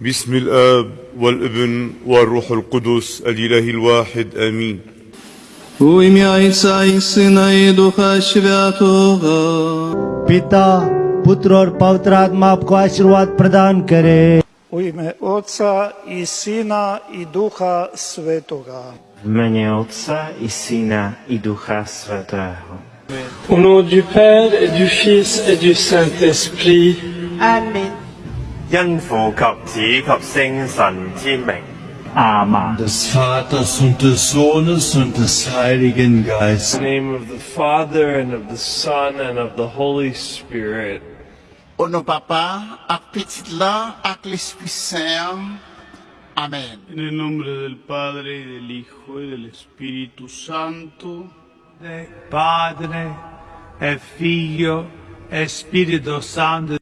بسم الآب والابن والروح القدس الإله الواحد آمين U imię Ojca i Syna i Ducha Świętego. Pita, Putra और पवित्र आत्मा आपको आशीर्वाद प्रदान करे U imię Ojca i Syna i Ducha Świętego. Au nom du Père et du Fils et du Saint-Esprit. Amen. 因父及子及圣神之名， des Vaters und des Sohnes und des Heiligen In the Geistes. name of the Father and of the Son and of the Holy Spirit. Ono Papa, ak Petit la, ak l'Esprit Saint. Amen. En el nombre del Padre, y del Hijo, y del Espíritu Santo. Padre e Figlio e Spirito Santo.